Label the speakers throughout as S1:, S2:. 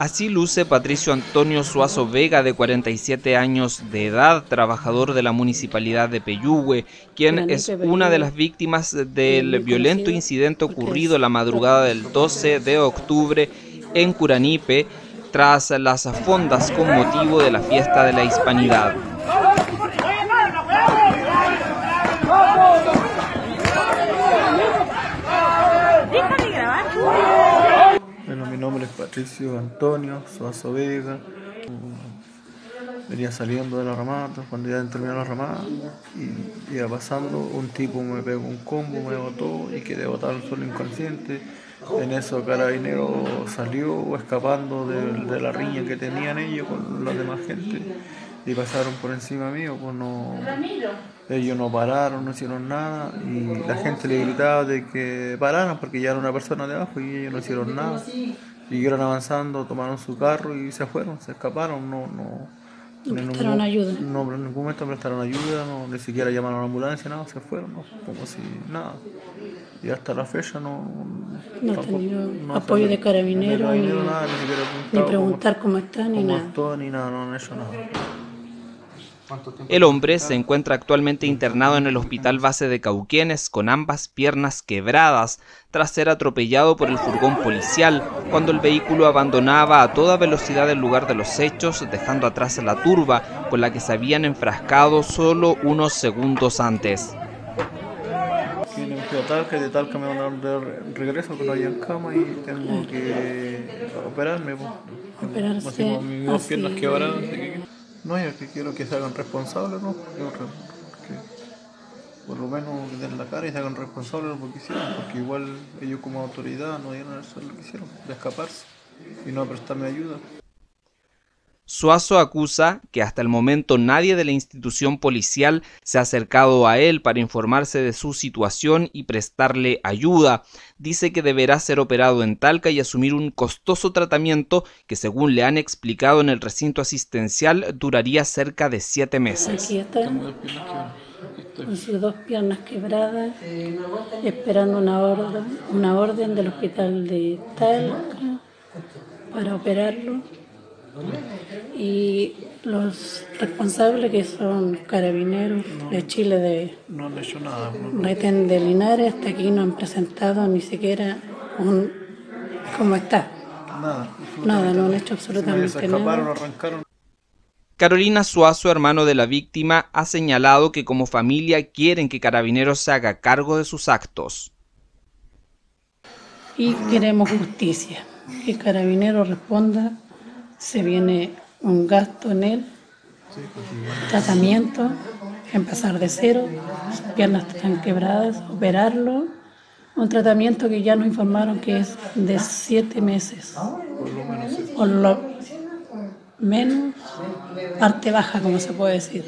S1: Así luce Patricio Antonio Suazo Vega, de 47 años de edad, trabajador de la municipalidad de Peyúgue, quien es una de las víctimas del violento incidente ocurrido la madrugada del 12 de octubre en Curanipe, tras las fondas con motivo de la fiesta de la Hispanidad.
S2: nombre es Patricio Antonio Suazo Vega. Venía saliendo de la ramada, cuando ya terminó la ramada, y iba pasando, un tipo me pegó un combo, me botó y quedé botado al suelo inconsciente. En eso Carabinero salió escapando de, la riña que tenían ellos con la demás gente y pasaron por encima mío, pues no, ellos no pararon, no hicieron nada y la gente le gritaba de que pararan porque ya era una persona de abajo y ellos no hicieron nada. Siguieron avanzando, tomaron su carro y se fueron, se escaparon, no, no,
S3: no prestaron ayuda.
S2: No, en ningún momento prestaron ayuda, no, ni siquiera llamaron a la ambulancia, nada, se fueron, como si nada. Y hasta la fecha no.
S3: No ha tenido apoyo de carabineros, ni, ni, preguntar cómo, están, ni nada.
S2: ni nada, no han hecho nada.
S1: El hombre se encuentra actualmente internado en el hospital base de Cauquienes con ambas piernas quebradas tras ser atropellado por el furgón policial cuando el vehículo abandonaba a toda velocidad el lugar de los hechos dejando atrás la turba con la que se habían enfrascado solo unos segundos antes.
S2: que de Talca me van a dar regreso no hay en cama y tengo que operarme.
S3: Operarse.
S2: Mis dos piernas quebradas. No, yo que quiero que se hagan responsables, ¿no? que por lo menos den la cara y se hagan responsables lo que hicieron, porque igual ellos como autoridad no dieron eso lo que hicieron, de escaparse y no prestarme ayuda.
S1: Suazo acusa que hasta el momento nadie de la institución policial se ha acercado a él para informarse de su situación y prestarle ayuda. Dice que deberá ser operado en Talca y asumir un costoso tratamiento que según le han explicado en el recinto asistencial duraría cerca de siete meses.
S3: Aquí está, con sus dos piernas quebradas, esperando una orden, una orden del hospital de Talca para operarlo y los responsables que son carabineros de Chile de
S2: no han hecho nada
S3: reten de Linares hasta aquí no han presentado ni siquiera un cómo está
S2: nada
S3: nada no han hecho absolutamente nada.
S2: arrancaron.
S1: Carolina Suazo, hermano de la víctima, ha señalado que como familia quieren que Carabineros se haga cargo de sus actos.
S3: Y queremos justicia, que Carabineros responda se viene un gasto en él, tratamiento, empezar de cero, sus piernas están quebradas, operarlo, un tratamiento que ya nos informaron que es de siete meses, o lo menos, parte baja como se puede decir.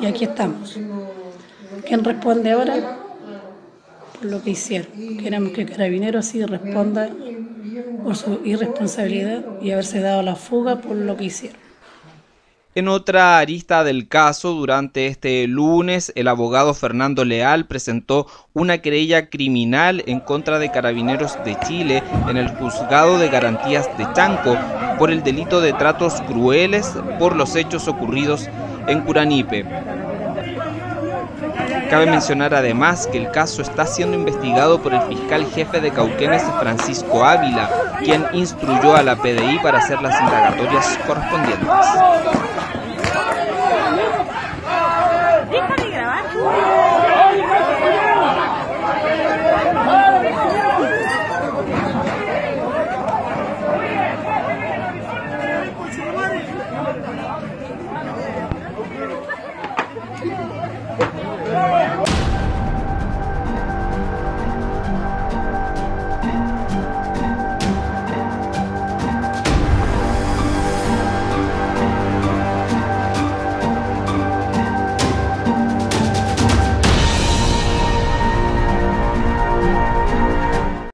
S3: Y aquí estamos. ¿Quién responde ahora? Por lo que hicieron. Queremos que Carabineros sí responda por su irresponsabilidad y haberse dado la fuga por lo que hicieron.
S1: En otra arista del caso, durante este lunes, el abogado Fernando Leal presentó una querella criminal en contra de carabineros de Chile en el juzgado de garantías de Chanco por el delito de tratos crueles por los hechos ocurridos en Curanipe. Cabe mencionar además que el caso está siendo investigado por el fiscal jefe de Cauquenes, Francisco Ávila, quien instruyó a la PDI para hacer las indagatorias correspondientes.